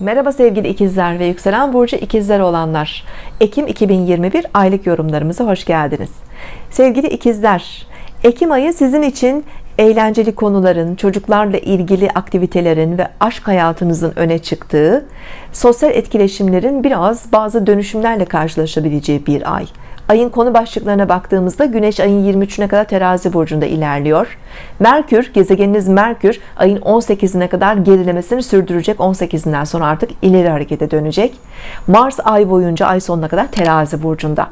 Merhaba sevgili ikizler ve yükselen burcu ikizler olanlar. Ekim 2021 aylık yorumlarımıza hoş geldiniz. Sevgili ikizler Ekim ayı sizin için eğlenceli konuların çocuklarla ilgili aktivitelerin ve aşk hayatınızın öne çıktığı sosyal etkileşimlerin biraz bazı dönüşümlerle karşılaşabileceği bir ay ayın konu başlıklarına baktığımızda Güneş ayın 23'üne kadar terazi burcunda ilerliyor. Merkür gezegeniniz Merkür ayın 18'ine kadar gerilemesini sürdürecek. 18'inden sonra artık ileri harekete dönecek. Mars ay boyunca ay sonuna kadar terazi burcunda.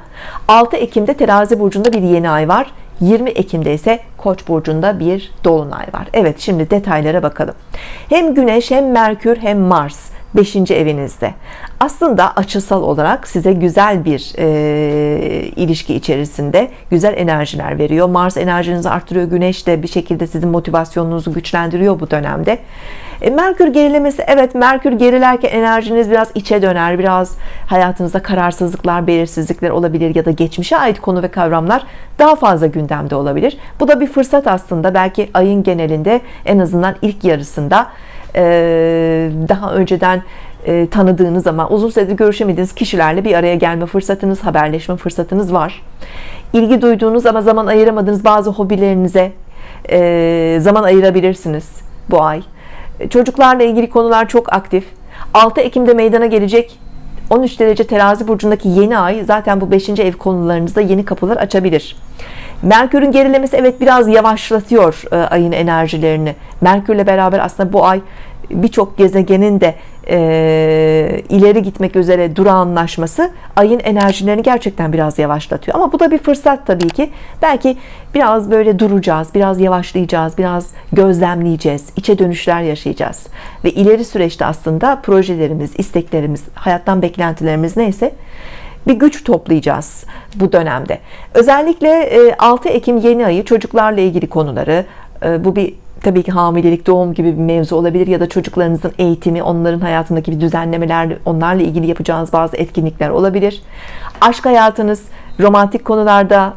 6 Ekim'de terazi burcunda bir yeni ay var. 20 Ekim'de ise Koç burcunda bir dolunay var. Evet şimdi detaylara bakalım. Hem Güneş hem Merkür hem Mars 5. evinizde. Aslında açısal olarak size güzel bir e, ilişki içerisinde güzel enerjiler veriyor. Mars enerjinizi arttırıyor Güneş de bir şekilde sizin motivasyonunuzu güçlendiriyor bu dönemde. E, Merkür gerilemesi evet Merkür gerilerken enerjiniz biraz içe döner biraz hayatınızda kararsızlıklar belirsizlikler olabilir ya da geçmişe ait konu ve kavramlar daha fazla gündemde olabilir. Bu da bir fırsat aslında. Belki ayın genelinde en azından ilk yarısında daha önceden e, tanıdığınız ama uzun süredir görüşemediğiniz kişilerle bir araya gelme fırsatınız haberleşme fırsatınız var. İlgi duyduğunuz ama zaman ayıramadığınız bazı hobilerinize e, zaman ayırabilirsiniz bu ay. Çocuklarla ilgili konular çok aktif. 6 Ekim'de meydana gelecek 13 derece terazi burcundaki yeni ay zaten bu 5. ev konularınızda yeni kapılar açabilir Merkür'ün gerilemesi evet biraz yavaşlatıyor e, ayın enerjilerini. Merkürle beraber aslında bu ay birçok gezegenin de e, ileri gitmek üzere durağanlaşması ayın enerjilerini gerçekten biraz yavaşlatıyor. Ama bu da bir fırsat tabii ki. Belki biraz böyle duracağız biraz yavaşlayacağız biraz gözlemleyeceğiz içe dönüşler yaşayacağız. Ve ileri süreçte aslında projelerimiz isteklerimiz hayattan beklentilerimiz neyse bir güç toplayacağız bu dönemde. Özellikle 6 Ekim yeni ayı çocuklarla ilgili konuları bu bir tabii ki hamilelik doğum gibi bir mevzu olabilir ya da çocuklarınızın eğitimi onların hayatındaki bir düzenlemeler onlarla ilgili yapacağınız bazı etkinlikler olabilir. Aşk hayatınız romantik konularda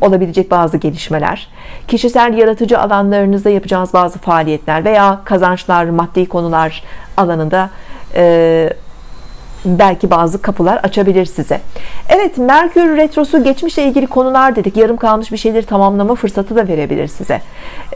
olabilecek bazı gelişmeler kişisel yaratıcı alanlarınızda yapacağınız bazı faaliyetler veya kazançlar maddi konular alanında e, belki bazı kapılar açabilir size. Evet Merkür Retrosu geçmişle ilgili konular dedik. Yarım kalmış bir şeyleri tamamlama fırsatı da verebilir size.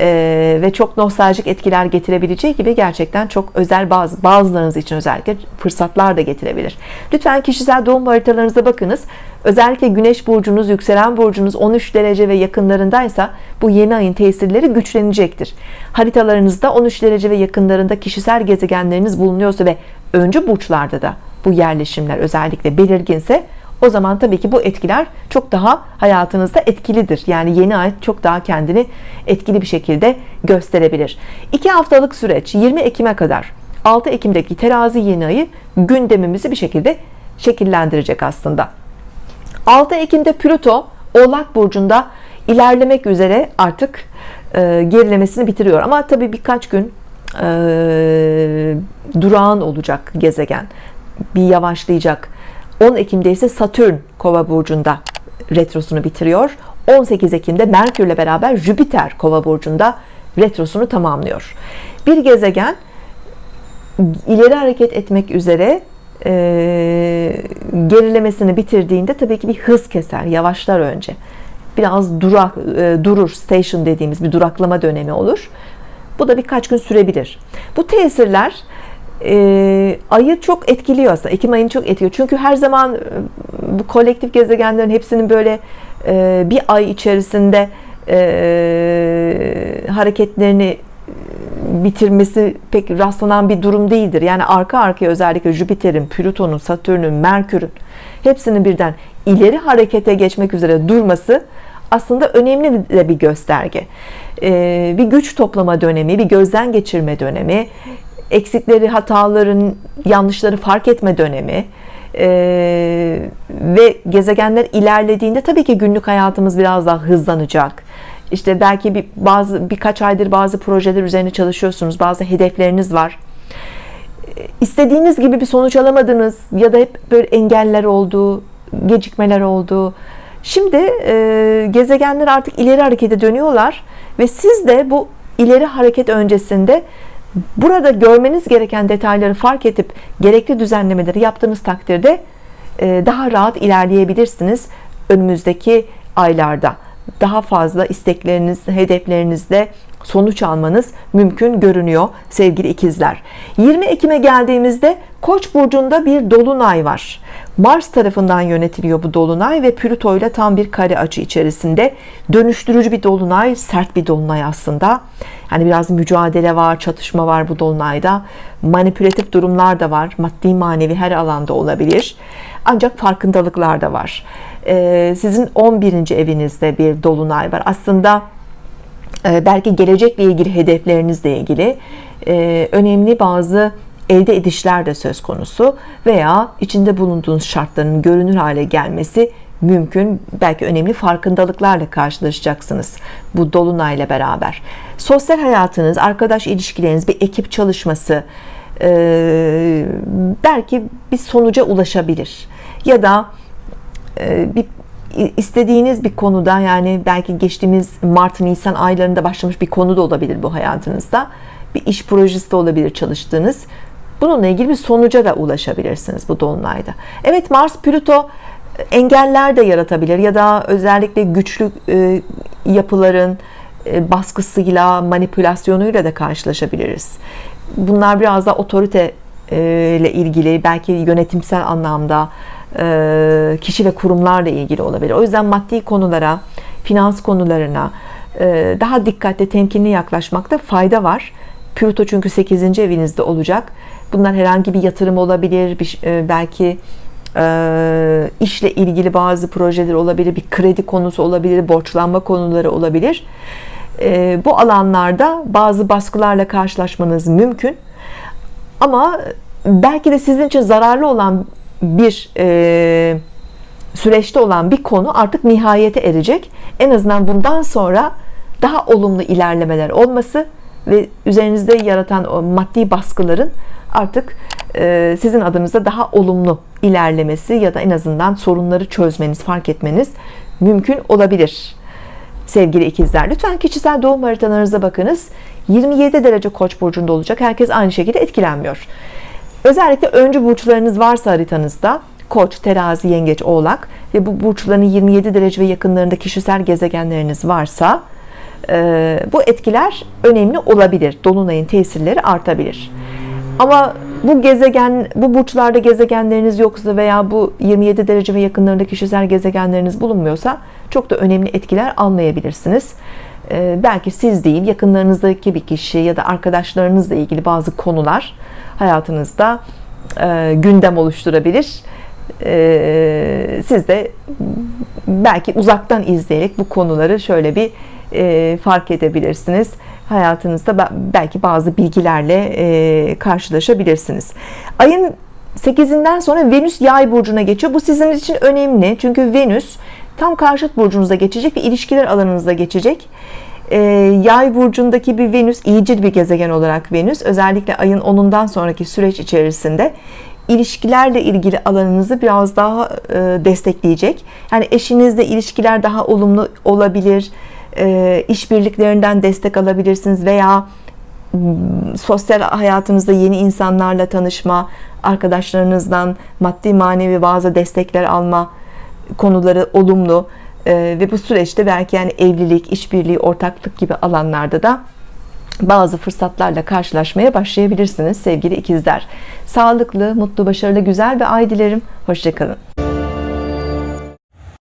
Ee, ve çok nostaljik etkiler getirebileceği gibi gerçekten çok özel bazı bazılarınız için özellikle fırsatlar da getirebilir. Lütfen kişisel doğum haritalarınıza bakınız. Özellikle Güneş burcunuz yükselen burcunuz 13 derece ve yakınlarındaysa bu yeni ayın tesirleri güçlenecektir. Haritalarınızda 13 derece ve yakınlarında kişisel gezegenleriniz bulunuyorsa ve öncü burçlarda da bu yerleşimler özellikle belirginse o zaman tabii ki bu etkiler çok daha hayatınızda etkilidir. Yani yeni ay çok daha kendini etkili bir şekilde gösterebilir. 2 haftalık süreç 20 Ekim'e kadar 6 Ekim'deki terazi yeni ayı gündemimizi bir şekilde şekillendirecek aslında. 6 Ekim'de Plüto Oğlak Burcu'nda ilerlemek üzere artık e, gerilemesini bitiriyor. Ama tabii birkaç gün e, durağan olacak gezegen bir yavaşlayacak. 10 Ekim'de ise Satürn kova burcunda retrosunu bitiriyor. 18 Ekim'de Merkürle beraber Jüpiter kova burcunda retrosunu tamamlıyor. Bir gezegen ileri hareket etmek üzere e, gerilemesini bitirdiğinde tabii ki bir hız keser yavaşlar önce. Biraz durak, e, durur station dediğimiz bir duraklama dönemi olur. Bu da birkaç gün sürebilir. Bu tesirler e, ayı çok etkiliyor aslında. Ekim ayını çok etkiliyor. Çünkü her zaman e, bu kolektif gezegenlerin hepsinin böyle e, bir ay içerisinde e, hareketlerini bitirmesi pek rastlanan bir durum değildir. Yani arka arkaya özellikle Jüpiter'in Plüton'un Satürn'ün Merkür'ün hepsinin birden ileri harekete geçmek üzere durması aslında önemli de bir gösterge. Ee, bir güç toplama dönemi bir gözden geçirme dönemi eksikleri hataların yanlışları fark etme dönemi ee, ve gezegenler ilerlediğinde tabii ki günlük hayatımız biraz daha hızlanacak. İşte belki bir, bazı birkaç aydır bazı projeler üzerine çalışıyorsunuz bazı hedefleriniz var. İstediğiniz gibi bir sonuç alamadınız ya da hep böyle engeller oldu gecikmeler oldu. Şimdi e, gezegenler artık ileri harekete dönüyorlar ve siz de bu ileri hareket öncesinde burada görmeniz gereken detayları fark edip gerekli düzenlemeleri yaptığınız takdirde e, daha rahat ilerleyebilirsiniz önümüzdeki aylarda. Daha fazla istekleriniz hedeflerinizde sonuç almanız mümkün görünüyor sevgili ikizler. 20 Ekim'e geldiğimizde Koç burcunda bir dolunay var. Mars tarafından yönetiliyor bu dolunay ve Plüto ile tam bir kare açı içerisinde. Dönüştürücü bir dolunay sert bir dolunay aslında. Yani biraz mücadele var çatışma var bu dolunayda. Manipülatif durumlar da var. Maddi manevi her alanda olabilir. Ancak farkındalıklar da var. Ee, sizin 11. evinizde bir dolunay var. Aslında belki gelecekle ilgili hedeflerinizle ilgili e, önemli bazı elde edişler de söz konusu veya içinde bulunduğunuz şartların görünür hale gelmesi mümkün. Belki önemli farkındalıklarla karşılaşacaksınız bu dolunayla beraber. Sosyal hayatınız arkadaş ilişkileriniz bir ekip çalışması e, belki bir sonuca ulaşabilir ya da bir istediğiniz bir konuda yani belki geçtiğimiz Mart Nisan aylarında başlamış bir konu da olabilir bu hayatınızda. Bir iş projesi de olabilir çalıştığınız. Bununla ilgili bir sonuca da ulaşabilirsiniz bu dolunayda. Evet Mars Plüto engeller de yaratabilir ya da özellikle güçlü e, yapıların e, baskısıyla manipülasyonuyla da karşılaşabiliriz. Bunlar biraz da otorite e, ile ilgili belki yönetimsel anlamda e, kişi ve kurumlarla ilgili olabilir. O yüzden maddi konulara finans konularına e, daha dikkatli temkinli yaklaşmakta fayda var. Plüto çünkü 8. evinizde olacak. Bunlar herhangi bir yatırım olabilir bir, e, belki işle ilgili bazı projeler olabilir bir kredi konusu olabilir borçlanma konuları olabilir. Bu alanlarda bazı baskılarla karşılaşmanız mümkün. Ama belki de sizin için zararlı olan bir e, süreçte olan bir konu artık nihayete erecek. En azından bundan sonra daha olumlu ilerlemeler olması ve üzerinizde yaratan o maddi baskıların artık e, sizin adınıza daha olumlu ilerlemesi ya da en azından sorunları çözmeniz fark etmeniz mümkün olabilir. Sevgili ikizler lütfen kişisel doğum haritalarınıza bakınız. 27 derece koç burcunda olacak. Herkes aynı şekilde etkilenmiyor özellikle öncü burçlarınız varsa haritanızda koç terazi yengeç oğlak ve bu burçların 27 derece ve yakınlarında kişisel gezegenleriniz varsa e, bu etkiler önemli olabilir. Dolunayın tesirleri artabilir. Ama bu gezegen bu burçlarda gezegenleriniz yoksa veya bu 27 derece ve yakınlarında kişisel gezegenleriniz bulunmuyorsa çok da önemli etkiler almayabilirsiniz. E, belki siz değil yakınlarınızdaki bir kişi ya da arkadaşlarınızla ilgili bazı konular hayatınızda e, gündem oluşturabilir. E, siz de belki uzaktan izleyerek bu konuları şöyle bir e, fark edebilirsiniz. Hayatınızda belki bazı bilgilerle e, karşılaşabilirsiniz. Ayın 8'inden sonra Venüs yay burcuna geçiyor. Bu sizin için önemli. Çünkü Venüs tam karşıt burcunuzda geçecek ve ilişkiler alanınızda geçecek e, yay burcundaki bir Venüs iyicil bir gezegen olarak Venüs özellikle ayın 10'undan sonraki süreç içerisinde ilişkilerle ilgili alanınızı biraz daha e, destekleyecek. Yani eşinizle ilişkiler daha olumlu olabilir e, işbirliklerinden destek alabilirsiniz veya sosyal hayatınızda yeni insanlarla tanışma arkadaşlarınızdan maddi manevi bazı destekler alma konuları olumlu ee, ve bu süreçte belki yani evlilik, işbirliği, ortaklık gibi alanlarda da bazı fırsatlarla karşılaşmaya başlayabilirsiniz sevgili ikizler. Sağlıklı, mutlu, başarılı, güzel bir ay dilerim. Hoşçakalın.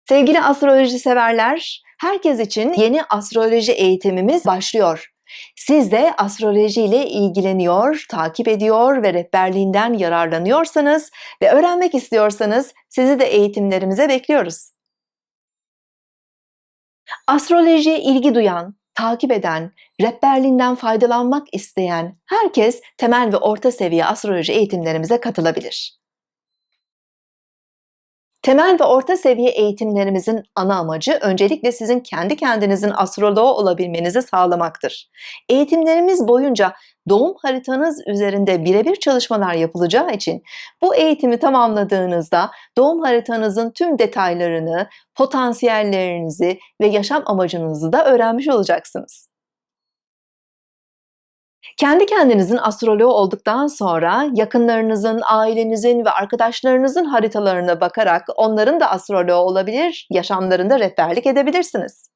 Sevgili astroloji severler, herkes için yeni astroloji eğitimimiz başlıyor. Siz de astroloji ile ilgileniyor, takip ediyor ve rehberliğinden yararlanıyorsanız ve öğrenmek istiyorsanız sizi de eğitimlerimize bekliyoruz. Astrolojiye ilgi duyan, takip eden, rehberliğinden faydalanmak isteyen herkes temel ve orta seviye astroloji eğitimlerimize katılabilir. Temel ve orta seviye eğitimlerimizin ana amacı öncelikle sizin kendi kendinizin astroloğu olabilmenizi sağlamaktır. Eğitimlerimiz boyunca doğum haritanız üzerinde birebir çalışmalar yapılacağı için bu eğitimi tamamladığınızda doğum haritanızın tüm detaylarını, potansiyellerinizi ve yaşam amacınızı da öğrenmiş olacaksınız. Kendi kendinizin astroloğu olduktan sonra yakınlarınızın, ailenizin ve arkadaşlarınızın haritalarına bakarak onların da astroloğu olabilir, yaşamlarında rehberlik edebilirsiniz.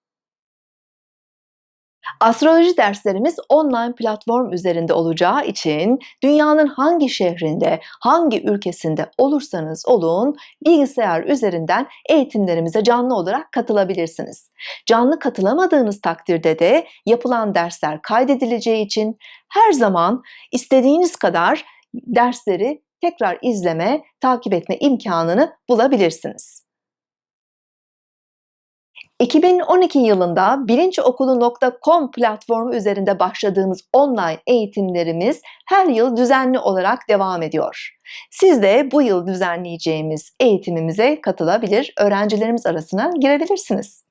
Astroloji derslerimiz online platform üzerinde olacağı için dünyanın hangi şehrinde, hangi ülkesinde olursanız olun bilgisayar üzerinden eğitimlerimize canlı olarak katılabilirsiniz. Canlı katılamadığınız takdirde de yapılan dersler kaydedileceği için her zaman istediğiniz kadar dersleri tekrar izleme, takip etme imkanını bulabilirsiniz. 2012 yılında bilinçokulu.com platformu üzerinde başladığımız online eğitimlerimiz her yıl düzenli olarak devam ediyor. Siz de bu yıl düzenleyeceğimiz eğitimimize katılabilir, öğrencilerimiz arasına girebilirsiniz.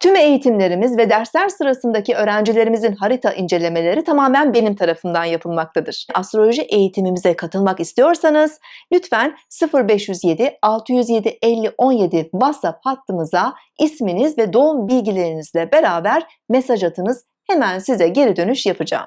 Tüm eğitimlerimiz ve dersler sırasındaki öğrencilerimizin harita incelemeleri tamamen benim tarafımdan yapılmaktadır. Astroloji eğitimimize katılmak istiyorsanız lütfen 0507 607 50 17 WhatsApp hattımıza isminiz ve doğum bilgilerinizle beraber mesaj atınız. Hemen size geri dönüş yapacağım.